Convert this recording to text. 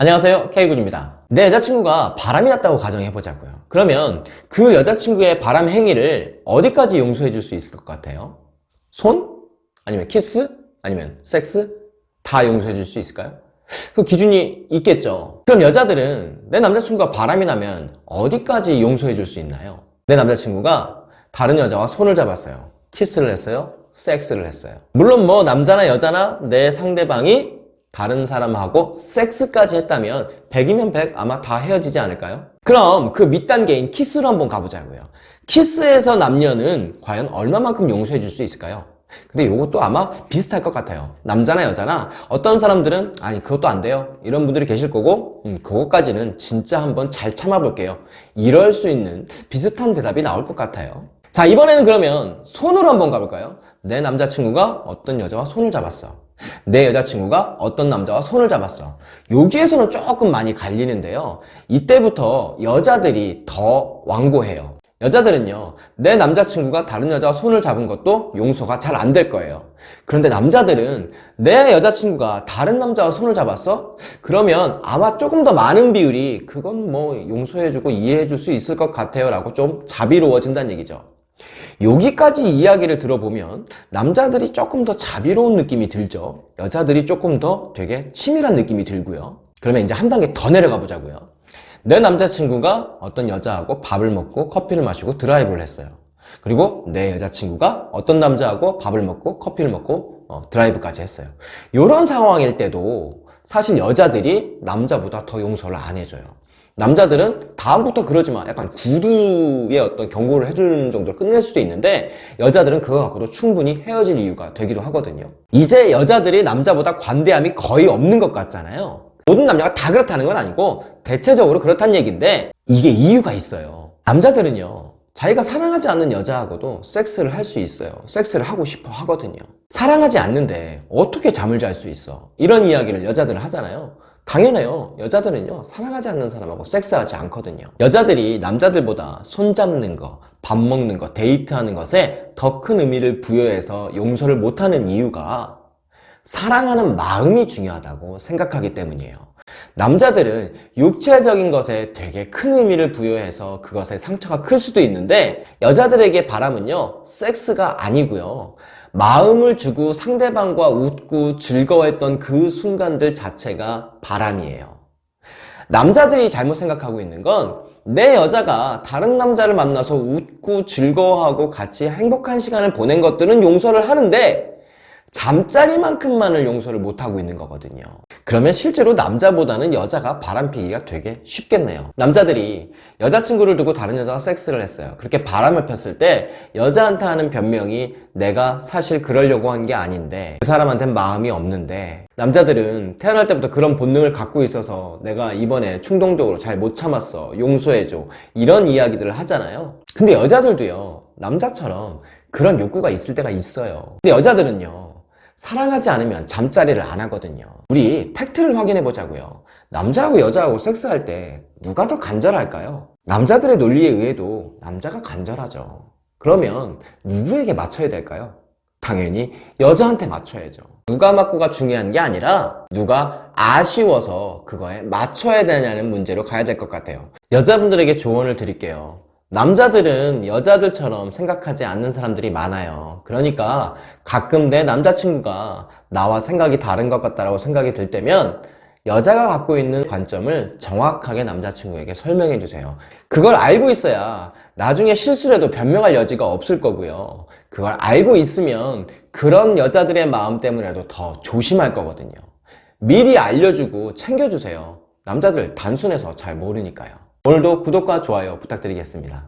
안녕하세요 K군입니다 내 여자친구가 바람이 났다고 가정해보자고요 그러면 그 여자친구의 바람 행위를 어디까지 용서해 줄 수 있을 것 같아요? 손? 아니면 키스? 아니면 섹스? 다 용서해 줄 수 있을까요? 그 기준이 있겠죠 그럼 여자들은 내 남자친구가 바람이 나면 어디까지 용서해 줄 수 있나요? 내 남자친구가 다른 여자와 손을 잡았어요 키스를 했어요 섹스를 했어요 물론 뭐 남자나 여자나 내 상대방이 다른 사람하고 섹스까지 했다면 100이면 100 아마 다 헤어지지 않을까요? 그럼 그 밑단계인 키스로 한번 가보자고요 키스에서 남녀는 과연 얼마만큼 용서해 줄 수 있을까요? 근데 이것도 아마 비슷할 것 같아요 남자나 여자나 어떤 사람들은 아니 그것도 안 돼요 이런 분들이 계실 거고 음, 그것까지는 진짜 한번 잘 참아볼게요 이럴 수 있는 비슷한 대답이 나올 것 같아요 자 이번에는 그러면 손으로 한번 가볼까요? 내 남자친구가 어떤 여자와 손을 잡았어 내 여자친구가 어떤 남자와 손을 잡았어. 여기에서는 조금 많이 갈리는데요. 이때부터 여자들이 더 완고해요. 여자들은요 내 남자친구가 다른 여자와 손을 잡은 것도 용서가 잘 안 될 거예요. 그런데 남자들은 내 여자친구가 다른 남자와 손을 잡았어? 그러면 아마 조금 더 많은 비율이 그건 뭐 용서해주고 이해해줄 수 있을 것 같아요 라고 좀 자비로워진다는 얘기죠 여기까지 이야기를 들어보면 남자들이 조금 더 자비로운 느낌이 들죠. 여자들이 조금 더 되게 치밀한 느낌이 들고요. 그러면 이제 한 단계 더 내려가 보자고요. 내 남자친구가 어떤 여자하고 밥을 먹고 커피를 마시고 드라이브를 했어요. 그리고 내 여자친구가 어떤 남자하고 밥을 먹고 커피를 먹고 어, 드라이브까지 했어요. 이런 상황일 때도 사실 여자들이 남자보다 더 용서를 안 해줘요 남자들은 다음부터 그러지 마. 약간 구두의 어떤 경고를 해주는 정도로 끝낼 수도 있는데 여자들은 그거 갖고도 충분히 헤어질 이유가 되기도 하거든요. 이제 여자들이 남자보다 관대함이 거의 없는 것 같잖아요. 모든 남자가 다 그렇다는 건 아니고 대체적으로 그렇다는 얘기인데 이게 이유가 있어요. 남자들은요 자기가 사랑하지 않는 여자하고도 섹스를 할 수 있어요. 섹스를 하고 싶어 하거든요. 사랑하지 않는데 어떻게 잠을 잘 수 있어? 이런 이야기를 여자들은 하잖아요 당연해요. 여자들은요 사랑하지 않는 사람하고 섹스하지 않거든요. 여자들이 남자들보다 손잡는 거, 밥 먹는 거, 데이트하는 것에 더 큰 의미를 부여해서 용서를 못하는 이유가 사랑하는 마음이 중요하다고 생각하기 때문이에요. 남자들은 육체적인 것에 되게 큰 의미를 부여해서 그것에 상처가 클 수도 있는데 여자들에게 바람은요 섹스가 아니고요 마음을 주고 상대방과 웃고 즐거워했던 그 순간들 자체가 바람이에요. 남자들이 잘못 생각하고 있는 건 내 여자가 다른 남자를 만나서 웃고 즐거워하고 같이 행복한 시간을 보낸 것들은 용서를 하는데 잠자리만큼만을 용서를 못하고 있는 거거든요 그러면 실제로 남자보다는 여자가 바람피기가 되게 쉽겠네요. 남자들이 여자친구를 두고 다른 여자와 섹스를 했어요. 그렇게 바람을 폈을 때 여자한테 하는 변명이 내가 사실 그러려고 한 게 아닌데 그 사람한테는 마음이 없는데 남자들은 태어날 때부터 그런 본능을 갖고 있어서 내가 이번에 충동적으로 잘 못 참았어 용서해줘 이런 이야기들을 하잖아요. 근데 여자들도요 남자처럼 그런 욕구가 있을 때가 있어요. 근데 여자들은요 사랑하지 않으면 잠자리를 안 하거든요. 우리 팩트를 확인해 보자고요. 남자하고 여자하고 섹스할 때 누가 더 간절할까요? 남자들의 논리에 의해도 남자가 간절하죠. 그러면 누구에게 맞춰야 될까요? 당연히 여자한테 맞춰야죠. 누가 맞고가 중요한 게 아니라 누가 아쉬워서 그거에 맞춰야 되냐는 문제로 가야 될 것 같아요. 여자분들에게 조언을 드릴게요 남자들은 여자들처럼 생각하지 않는 사람들이 많아요. 그러니까 가끔 내 남자친구가 나와 생각이 다른 것 같다고 생각이 들 때면 여자가 갖고 있는 관점을 정확하게 남자친구에게 설명해 주세요. 그걸 알고 있어야 나중에 실수를 해도 변명할 여지가 없을 거고요. 그걸 알고 있으면 그런 여자들의 마음 때문에라도 더 조심할 거거든요. 미리 알려주고 챙겨주세요. 남자들 단순해서 잘 모르니까요 오늘도 구독과 좋아요 부탁드리겠습니다.